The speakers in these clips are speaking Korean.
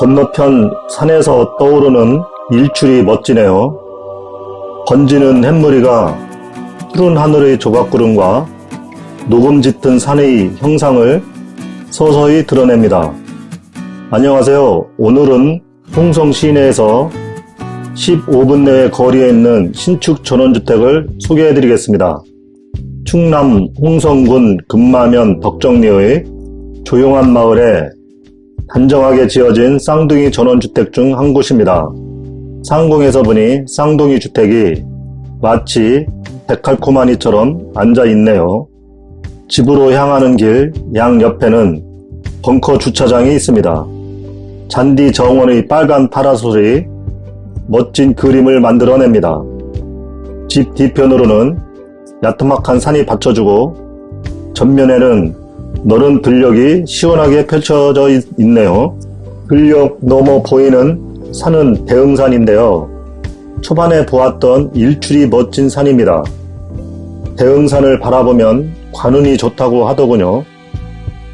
건너편 산에서 떠오르는 일출이 멋지네요. 번지는 햇무리가 푸른 하늘의 조각구름과 녹음 짙은 산의 형상을 서서히 드러냅니다. 안녕하세요. 오늘은 홍성 시내에서 15분 내의 거리에 있는 신축 전원주택을 소개해 드리겠습니다. 충남 홍성군 금마면 덕정리의 조용한 마을에 단정하게 지어진 쌍둥이 전원주택 중 한 곳입니다. 상공에서 보니 쌍둥이 주택이 마치 데칼코마니처럼 앉아 있네요. 집으로 향하는 길 양 옆에는 벙커 주차장이 있습니다. 잔디 정원의 빨간 파라솔이 멋진 그림을 만들어냅니다. 집 뒤편으로는 야트막한 산이 받쳐주고 전면에는 너른 들녘이 시원하게 펼쳐져 있네요. 들녘 넘어 보이는 산은 대흥산인데요. 초반에 보았던 일출이 멋진 산입니다. 대흥산을 바라보면 관운이 좋다고 하더군요.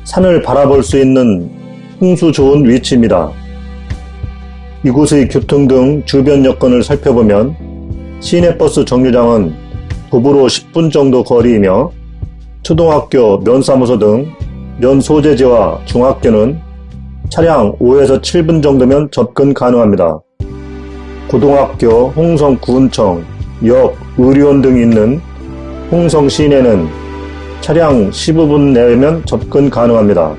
산을 바라볼 수 있는 풍수 좋은 위치입니다. 이곳의 교통 등 주변 여건을 살펴보면 시내버스 정류장은 도보로 10분 정도 거리이며 초등학교, 면사무소 등 면소재지와 중학교는 차량 5에서 7분 정도면 접근 가능합니다. 고등학교, 홍성 구운청, 역, 의료원 등이 있는 홍성 시내는 차량 15분 내면 접근 가능합니다.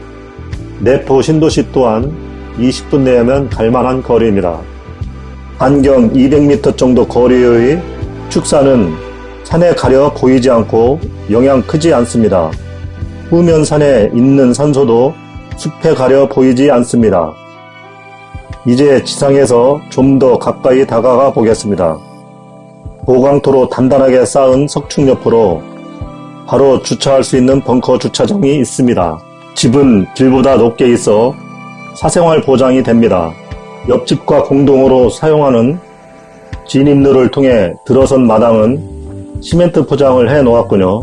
내포 신도시 또한 20분 내면 갈만한 거리입니다. 반경 200m 정도 거리의 축사는 산에 가려 보이지 않고 영향 크지 않습니다. 후면산에 있는 산소도 숲에 가려 보이지 않습니다. 이제 지상에서 좀 더 가까이 다가가 보겠습니다. 보강토로 단단하게 쌓은 석축 옆으로 바로 주차할 수 있는 벙커 주차장이 있습니다. 집은 길보다 높게 있어 사생활 보장이 됩니다. 옆집과 공동으로 사용하는 진입로를 통해 들어선 마당은 시멘트 포장을 해 놓았군요.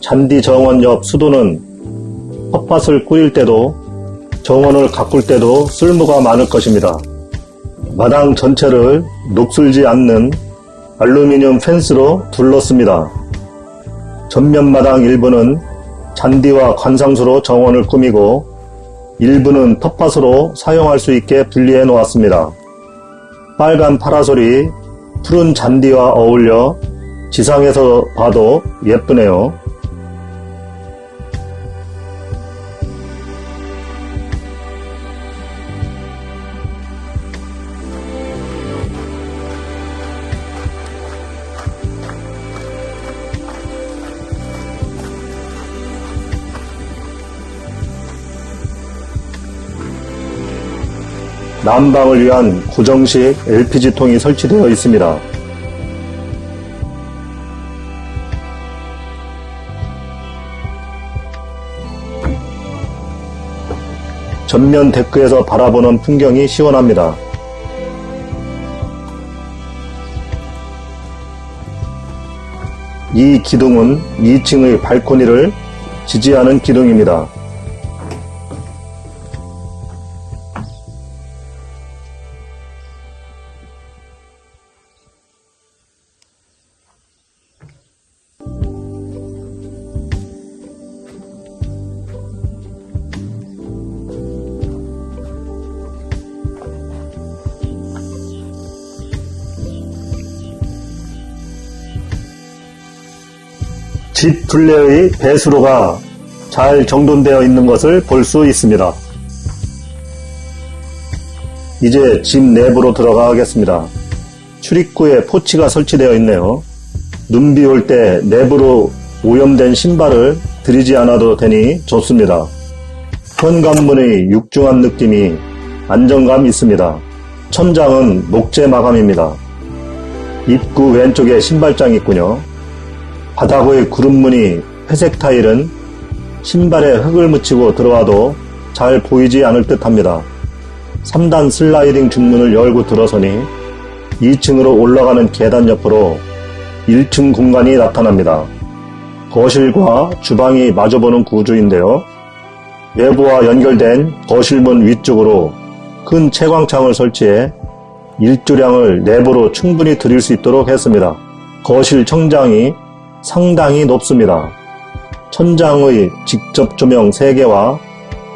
잔디 정원 옆 수도는 텃밭을 꾸릴 때도 정원을 가꿀 때도 쓸모가 많을 것입니다. 마당 전체를 녹슬지 않는 알루미늄 펜스로 둘렀습니다. 전면 마당 일부는 잔디와 관상수로 정원을 꾸미고 일부는 텃밭으로 사용할 수 있게 분리해 놓았습니다. 빨간 파라솔이 푸른 잔디와 어울려 지상에서 봐도 예쁘네요. 난방을 위한 고정식 LPG통이 설치되어 있습니다. 전면 데크에서 바라보는 풍경이 시원합니다. 이 기둥은 2층의 발코니를 지지하는 기둥입니다. 집 둘레의 배수로가 잘 정돈되어 있는 것을 볼 수 있습니다. 이제 집 내부로 들어가겠습니다. 출입구에 포치가 설치되어 있네요. 눈비 올 때 내부로 오염된 신발을 들이지 않아도 되니 좋습니다. 현관문의 육중한 느낌이 안정감 있습니다. 천장은 목재 마감입니다. 입구 왼쪽에 신발장이 있군요. 바닥의 구름무늬 회색 타일은 신발에 흙을 묻히고 들어와도 잘 보이지 않을 듯 합니다. 3단 슬라이딩 중문을 열고 들어서니 2층으로 올라가는 계단 옆으로 1층 공간이 나타납니다. 거실과 주방이 마주보는 구조인데요. 외부와 연결된 거실문 위쪽으로 큰 채광창을 설치해 일조량을 내부로 충분히 들일 수 있도록 했습니다. 거실 청장이 상당히 높습니다. 천장의 직접 조명 3개와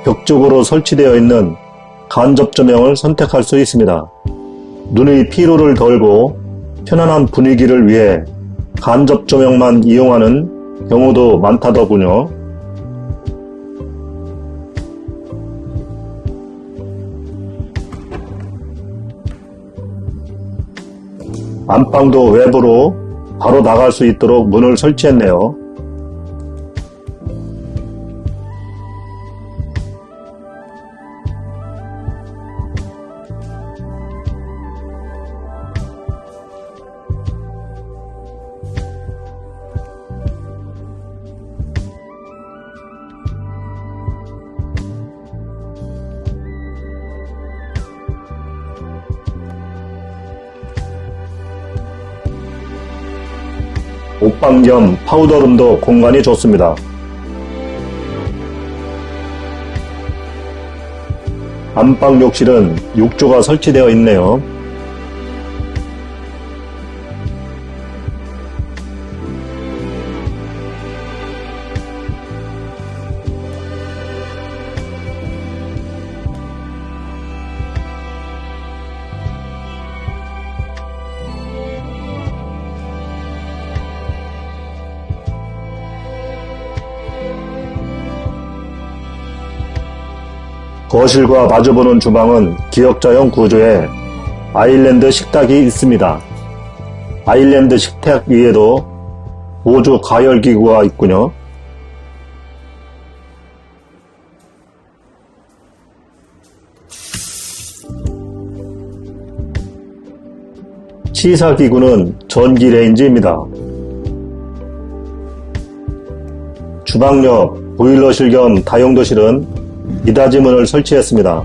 벽 쪽으로 설치되어 있는 간접 조명을 선택할 수 있습니다. 눈의 피로를 덜고 편안한 분위기를 위해 간접 조명만 이용하는 경우도 많다더군요. 안방도 외부로 바로 나갈 수 있도록 문을 설치했네요. 옷방 겸 파우더룸도 공간이 좋습니다. 안방 욕실은 욕조가 설치되어 있네요. 거실과 마주보는 주방은 기역자형 구조에 아일랜드 식탁이 있습니다. 아일랜드 식탁 위에도 보조 가열기구가 있군요. 취사기구는 전기 레인지입니다. 주방 옆 보일러실 겸 다용도실은 미닫이문을 설치했습니다.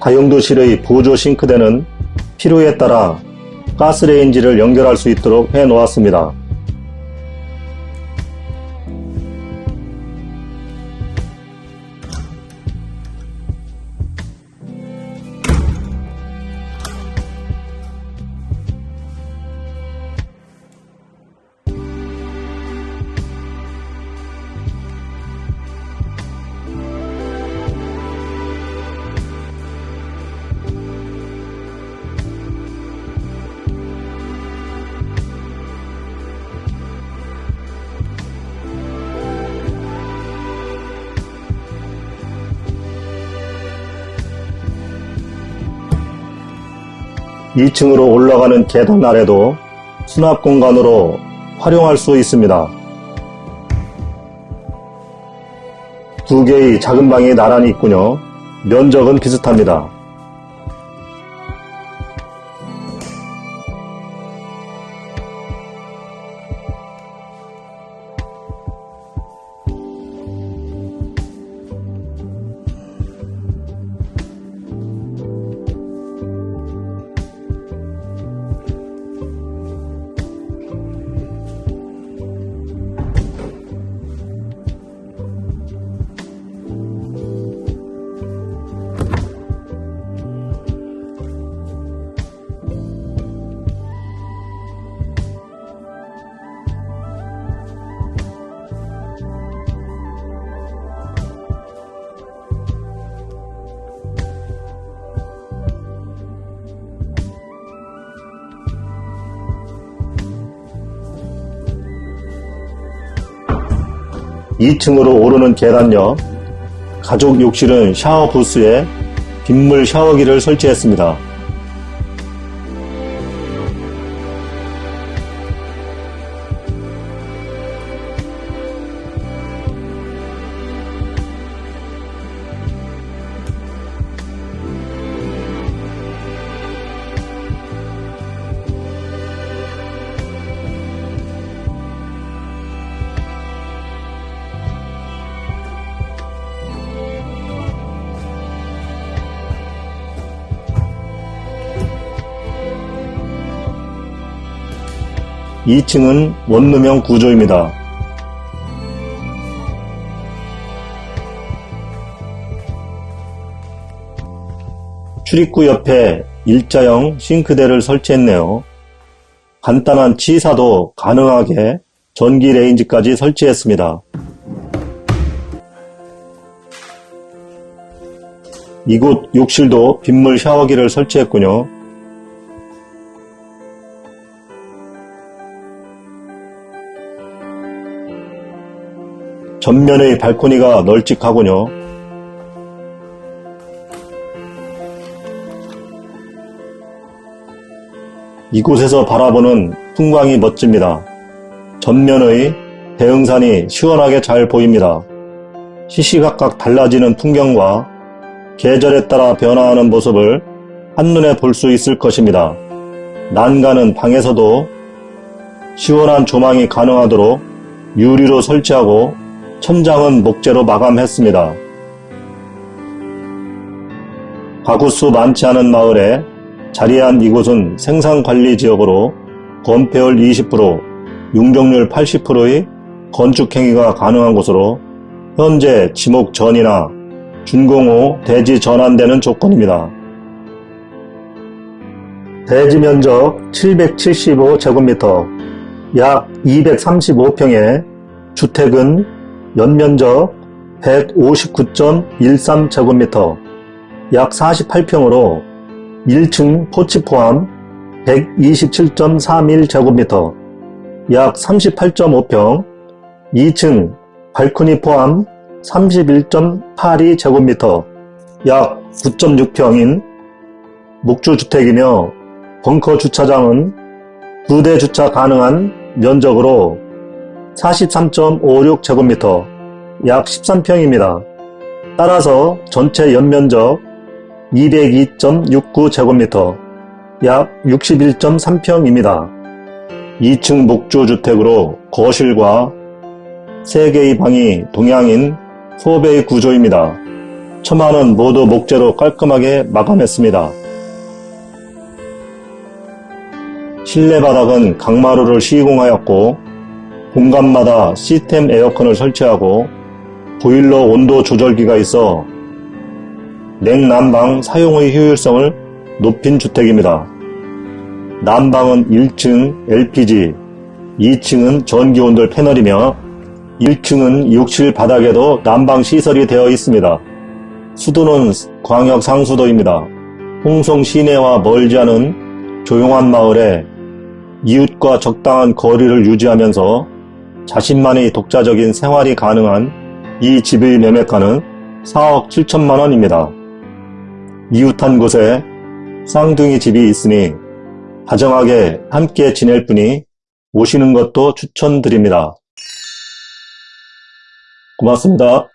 다용도실의 보조 싱크대는 필요에 따라 가스레인지를 연결할 수 있도록 해 놓았습니다. 이 층으로 올라가는 계단 아래도 수납 공간으로 활용할 수 있습니다. 두 개의 작은 방이 나란히 있군요. 면적은 비슷합니다. 이 층으로 오르는 계단역 가족 욕실은 샤워 부스에 빗물 샤워기를 설치했습니다. 2층은 원룸형 구조입니다. 출입구 옆에 일자형 싱크대를 설치했네요. 간단한 취사도 가능하게 전기 레인지까지 설치했습니다. 이곳 욕실도 빗물 샤워기를 설치했군요. 전면의 발코니가 널찍하군요. 이곳에서 바라보는 풍광이 멋집니다. 전면의 대흥산이 시원하게 잘 보입니다. 시시각각 달라지는 풍경과 계절에 따라 변화하는 모습을 한눈에 볼 수 있을 것입니다. 난간은 방에서도 시원한 조망이 가능하도록 유리로 설치하고 천장은 목재로 마감했습니다. 가구수 많지 않은 마을에 자리한 이곳은 생산관리 지역으로 건폐율 20%, 용적률 80%의 건축행위가 가능한 곳으로 현재 지목 전이나 준공 후 대지 전환되는 조건입니다. 대지 면적 775제곱미터, 약 235평에 주택은 연면적 159.13제곱미터, 약 48평으로 1층 포치 포함 127.31제곱미터, 약 38.5평, 2층 발코니 포함 31.82제곱미터, 약 9.6평인 목주주택이며 벙커 주차장은 2대 주차 가능한 면적으로 43.56제곱미터, 약 13평입니다. 따라서 전체 연면적 202.69제곱미터, 약 61.3평입니다. 2층 목조주택으로 거실과 3개의 방이 동양인 소배의 구조입니다. 처마는 모두 목재로 깔끔하게 마감했습니다. 실내 바닥은 강마루를 시공하였고 공간마다 시스템 에어컨을 설치하고 보일러 온도 조절기가 있어 냉난방 사용의 효율성을 높인 주택입니다. 난방은 1층 LPG, 2층은 전기온돌 패널이며 1층은 욕실 바닥에도 난방 시설이 되어 있습니다. 수도는 광역 상수도입니다. 홍성 시내와 멀지 않은 조용한 마을에 이웃과 적당한 거리를 유지하면서 자신만의 독자적인 생활이 가능한 이 집의 매매가는 4억 7천만 원입니다. 이웃한 곳에 쌍둥이 집이 있으니 다정하게 함께 지낼 분이 오시는 것도 추천드립니다. 고맙습니다.